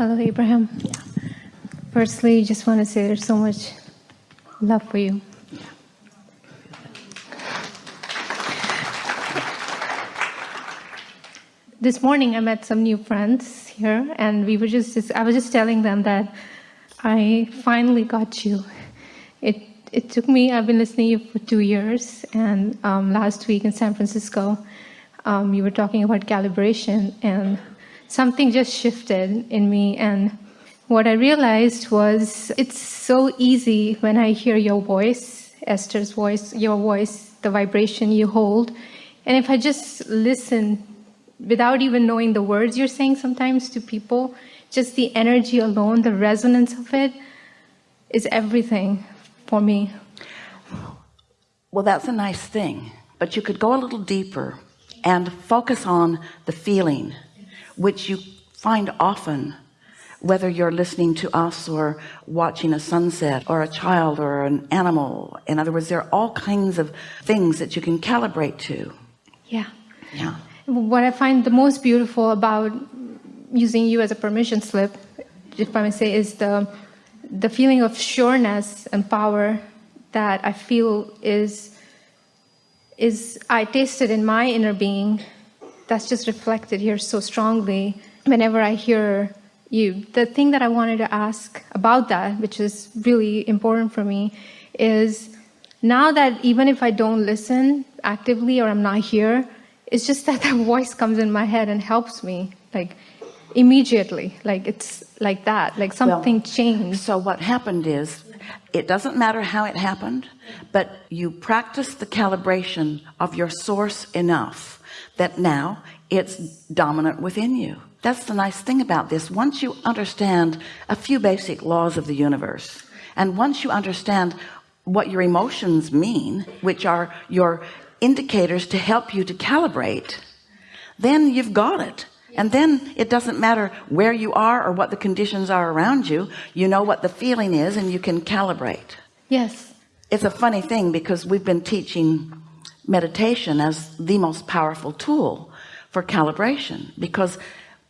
Hello, Abraham. Firstly, just want to say there's so much love for you. This morning, I met some new friends here, and we were just, just I was just telling them that I finally got you. It it took me. I've been listening to you for two years, and um, last week in San Francisco, um, you were talking about calibration, and something just shifted in me. And what I realized was it's so easy when I hear your voice, Esther's voice, your voice, the vibration you hold, and if I just listen without even knowing the words you're saying sometimes to people, just the energy alone, the resonance of it is everything for me. Well, that's a nice thing, but you could go a little deeper and focus on the feeling, which you find often whether you're listening to us or watching a sunset or a child or an animal. In other words there are all kinds of things that you can calibrate to. Yeah. Yeah. What I find the most beautiful about using you as a permission slip if I may say is the the feeling of sureness and power that I feel is is I tasted in my inner being that's just reflected here so strongly whenever I hear you. The thing that I wanted to ask about that which is really important for me is now that even if I don't listen actively or I'm not here it's just that that voice comes in my head and helps me like immediately. Like it's like that like something well, changed. so what happened is it doesn't matter how it happened but you practice the calibration of your source enough that now it's dominant within you. That's the nice thing about this. Once you understand a few basic laws of the universe and once you understand what your emotions mean which are your indicators to help you to calibrate then you've got it. And then it doesn't matter where you are or what the conditions are around you you know what the feeling is and you can calibrate. Yes. It's a funny thing because we've been teaching meditation as the most powerful tool for calibration. Because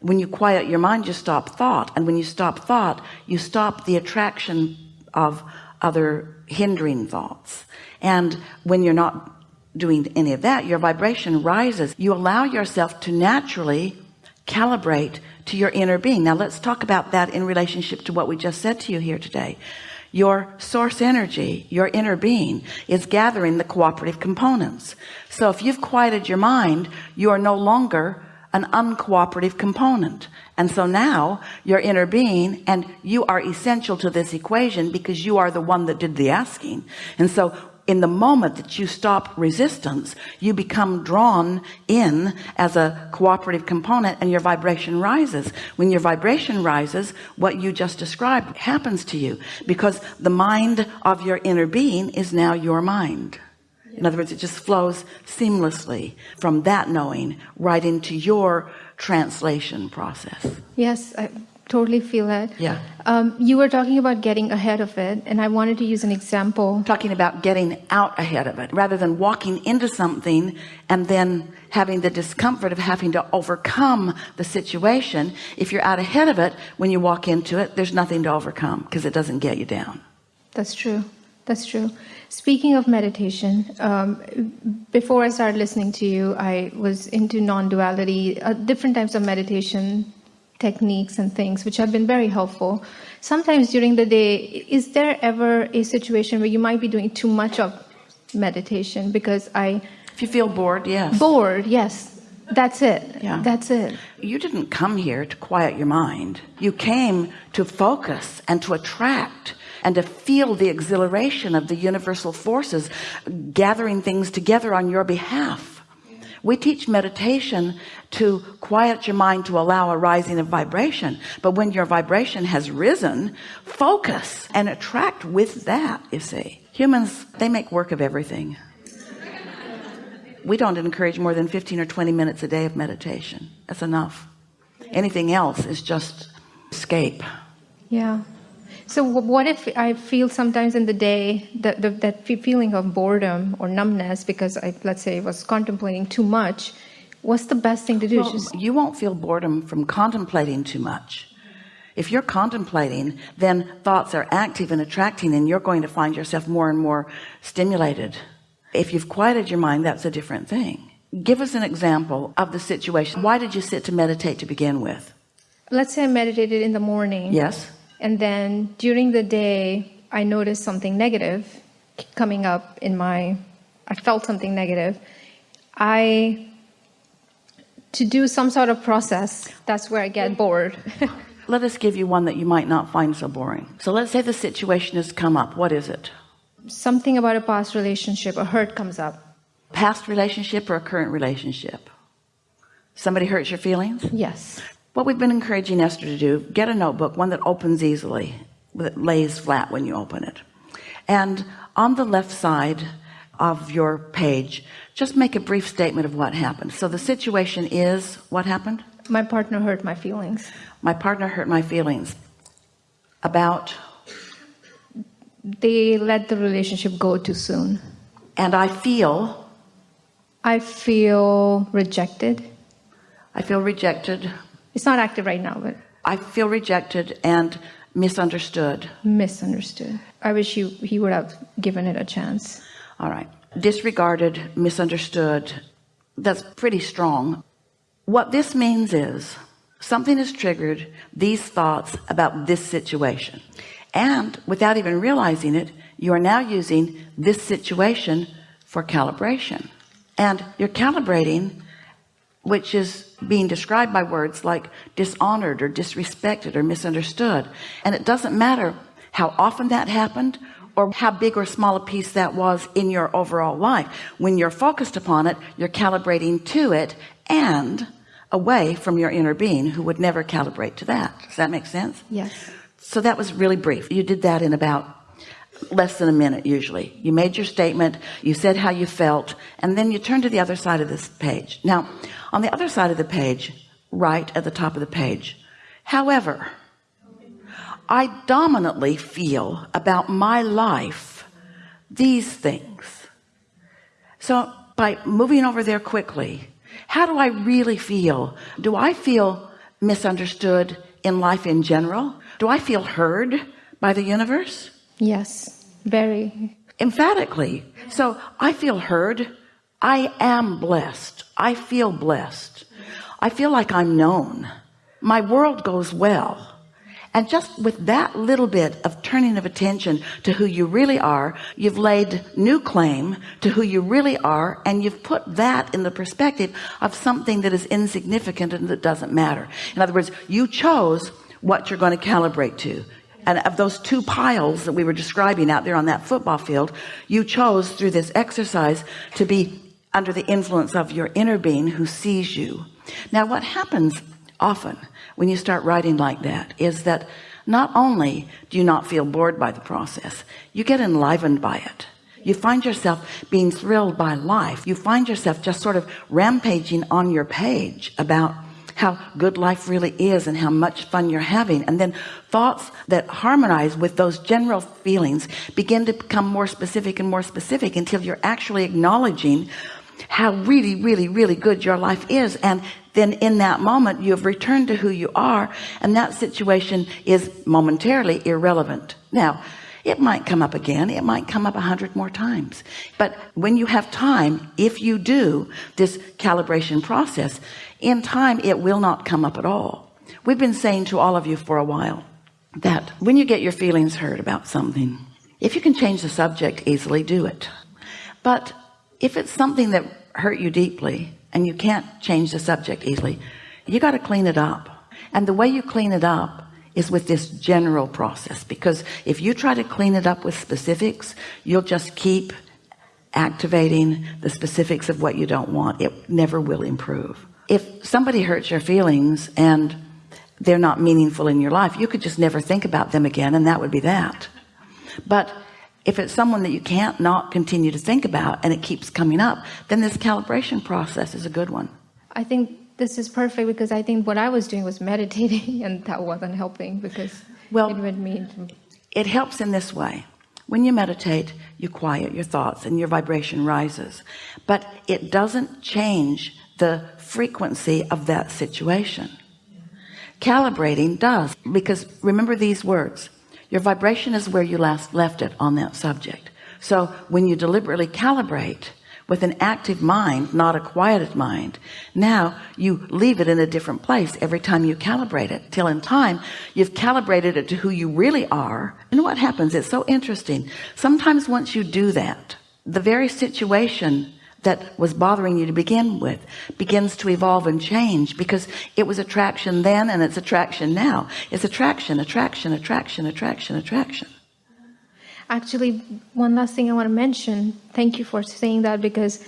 when you quiet your mind you stop thought. And when you stop thought you stop the attraction of other hindering thoughts. And when you're not doing any of that your vibration rises. You allow yourself to naturally calibrate to your inner being. Now let's talk about that in relationship to what we just said to you here today your source energy your inner being is gathering the cooperative components. So if you've quieted your mind you are no longer an uncooperative component. And so now your inner being and you are essential to this equation because you are the one that did the asking. And so in the moment that you stop resistance you become drawn in as a cooperative component and your vibration rises. When your vibration rises what you just described happens to you because the mind of your inner being is now your mind. In other words it just flows seamlessly from that knowing right into your translation process. Yes I totally feel it. Yeah. Um, you were talking about getting ahead of it, and I wanted to use an example. Talking about getting out ahead of it rather than walking into something and then having the discomfort of having to overcome the situation. If you're out ahead of it, when you walk into it, there's nothing to overcome because it doesn't get you down. That's true. That's true. Speaking of meditation, um, before I started listening to you, I was into non-duality, uh, different types of meditation techniques and things which have been very helpful. Sometimes during the day is there ever a situation where you might be doing too much of meditation? Because I if you feel bored yes. Bored yes. That's it. Yeah. That's it. You didn't come here to quiet your mind. You came to focus and to attract and to feel the exhilaration of the universal forces gathering things together on your behalf we teach meditation to quiet your mind to allow a rising of vibration. But when your vibration has risen focus and attract with that you see. Humans they make work of everything. We don't encourage more than 15 or 20 minutes a day of meditation. That's enough. Anything else is just escape. Yeah so what if I feel sometimes in the day that that feeling of boredom or numbness because I let's say was contemplating too much what's the best thing to do? Well, you won't feel boredom from contemplating too much. If you're contemplating then thoughts are active and attracting and you're going to find yourself more and more stimulated. If you've quieted your mind that's a different thing. Give us an example of the situation. Why did you sit to meditate to begin with? Let's say I meditated in the morning. Yes and then during the day I noticed something negative coming up in my I felt something negative. I to do some sort of process that's where I get bored. Let us give you one that you might not find so boring. So let's say the situation has come up. What is it? Something about a past relationship a hurt comes up. Past relationship or a current relationship? Somebody hurts your feelings? Yes what we've been encouraging Esther to do get a notebook one that opens easily that lays flat when you open it. And on the left side of your page just make a brief statement of what happened. So the situation is what happened? My partner hurt my feelings. My partner hurt my feelings. About? They let the relationship go too soon. And I feel? I feel rejected. I feel rejected it's not active right now but I feel rejected and misunderstood. Misunderstood. I wish you he would have given it a chance. All right. Disregarded misunderstood. That's pretty strong. What this means is something has triggered these thoughts about this situation. And without even realizing it you are now using this situation for calibration. And you're calibrating which is being described by words like dishonored or disrespected or misunderstood. And it doesn't matter how often that happened or how big or small a piece that was in your overall life. When you're focused upon it you're calibrating to it and away from your inner being who would never calibrate to that. Does that make sense? Yes. So that was really brief. You did that in about less than a minute usually. You made your statement you said how you felt and then you turn to the other side of this page. Now on the other side of the page right at the top of the page however I dominantly feel about my life these things. So by moving over there quickly how do I really feel? Do I feel misunderstood in life in general? Do I feel heard by the universe yes very. Emphatically. So I feel heard. I am blessed. I feel blessed. I feel like I'm known. My world goes well. And just with that little bit of turning of attention to who you really are you've laid new claim to who you really are and you've put that in the perspective of something that is insignificant and that doesn't matter. In other words you chose what you're going to calibrate to and of those two piles that we were describing out there on that football field you chose through this exercise to be under the influence of your inner being who sees you. Now what happens often when you start writing like that is that not only do you not feel bored by the process you get enlivened by it. You find yourself being thrilled by life. You find yourself just sort of rampaging on your page about how good life really is and how much fun you're having. And then thoughts that harmonize with those general feelings begin to become more specific and more specific until you're actually acknowledging how really really really good your life is. And then in that moment you have returned to who you are and that situation is momentarily irrelevant. Now it might come up again. It might come up a hundred more times. But when you have time if you do this calibration process in time it will not come up at all. We've been saying to all of you for a while that when you get your feelings hurt about something if you can change the subject easily do it. But if it's something that hurt you deeply and you can't change the subject easily you got to clean it up. And the way you clean it up is with this general process because if you try to clean it up with specifics you'll just keep activating the specifics of what you don't want. It never will improve if somebody hurts your feelings and they're not meaningful in your life you could just never think about them again and that would be that. But if it's someone that you can't not continue to think about and it keeps coming up then this calibration process is a good one. I think this is perfect because I think what I was doing was meditating and that wasn't helping because well it would mean it helps in this way. When you meditate you quiet your thoughts and your vibration rises. But it doesn't change the frequency of that situation. Calibrating does because remember these words your vibration is where you last left it on that subject. So when you deliberately calibrate with an active mind not a quieted mind now you leave it in a different place every time you calibrate it. Till in time you've calibrated it to who you really are. And what happens? It's so interesting. Sometimes once you do that the very situation that was bothering you to begin with begins to evolve and change because it was attraction then and it's attraction now it's attraction attraction attraction attraction attraction Actually, one last thing I want to mention. Thank you for saying that because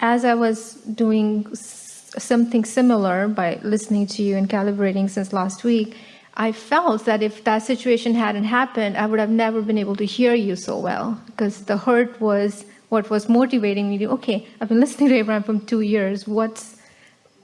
as I was doing something similar by listening to you and calibrating since last week, I felt that if that situation hadn't happened, I would have never been able to hear you so well because the hurt was what was motivating me to, okay, I've been listening to Abraham for two years. What's,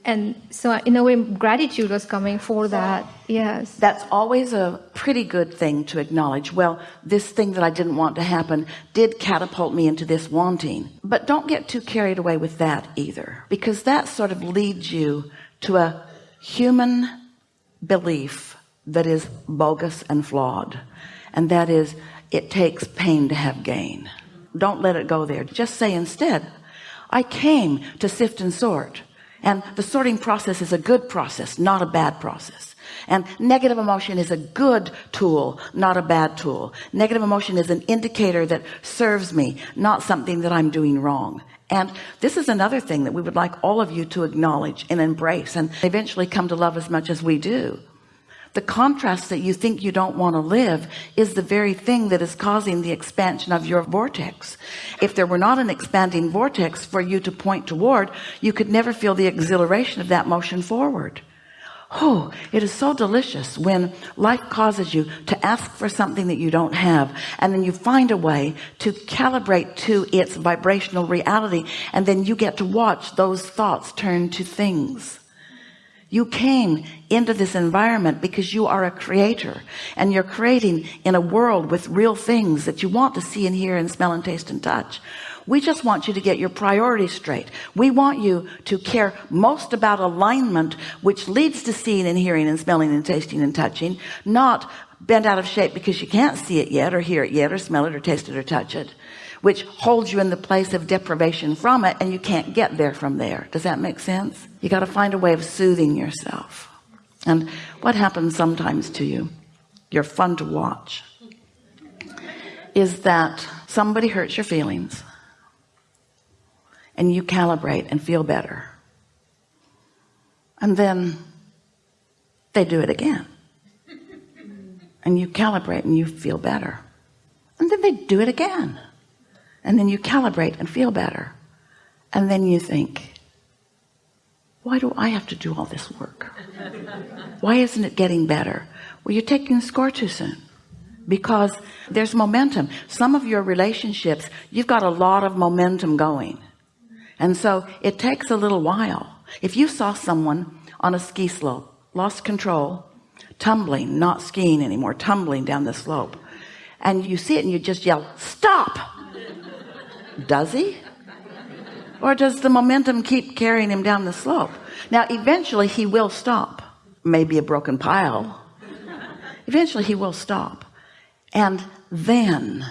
and so in a way, gratitude was coming for that. Yes. that's always a pretty good thing to acknowledge well this thing that I didn't want to happen did catapult me into this wanting but don't get too carried away with that either because that sort of leads you to a human belief that is bogus and flawed and that is it takes pain to have gain don't let it go there. Just say instead I came to sift and sort. And the sorting process is a good process not a bad process. And negative emotion is a good tool not a bad tool. Negative emotion is an indicator that serves me not something that I'm doing wrong. And this is another thing that we would like all of you to acknowledge and embrace and eventually come to love as much as we do the contrast that you think you don't want to live is the very thing that is causing the expansion of your vortex. If there were not an expanding vortex for you to point toward you could never feel the exhilaration of that motion forward. Oh, it is so delicious when life causes you to ask for something that you don't have and then you find a way to calibrate to its vibrational reality and then you get to watch those thoughts turn to things you came into this environment because you are a creator and you're creating in a world with real things that you want to see and hear and smell and taste and touch. We just want you to get your priorities straight. We want you to care most about alignment which leads to seeing and hearing and smelling and tasting and touching not bent out of shape because you can't see it yet or hear it yet or smell it or taste it or touch it which holds you in the place of deprivation from it and you can't get there from there. Does that make sense? You got to find a way of soothing yourself. And what happens sometimes to you you're fun to watch is that somebody hurts your feelings and you calibrate and feel better. And then they do it again. And you calibrate and you feel better. And then they do it again and then you calibrate and feel better. And then you think why do I have to do all this work? Why isn't it getting better? Well you're taking the score too soon because there's momentum. Some of your relationships you've got a lot of momentum going. And so it takes a little while. If you saw someone on a ski slope lost control tumbling not skiing anymore tumbling down the slope and you see it and you just yell stop does he? Or does the momentum keep carrying him down the slope? Now eventually he will stop. Maybe a broken pile. Eventually he will stop. And then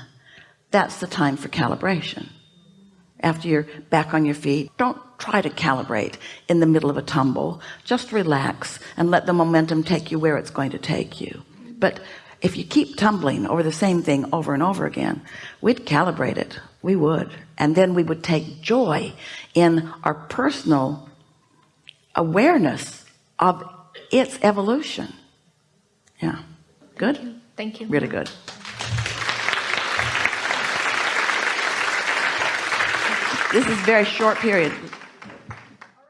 that's the time for calibration. After you're back on your feet don't try to calibrate in the middle of a tumble. Just relax and let the momentum take you where it's going to take you. But if you keep tumbling over the same thing over and over again we'd calibrate it we would. And then we would take joy in our personal awareness of its evolution. Yeah. Good? Thank you. really good. This is very short period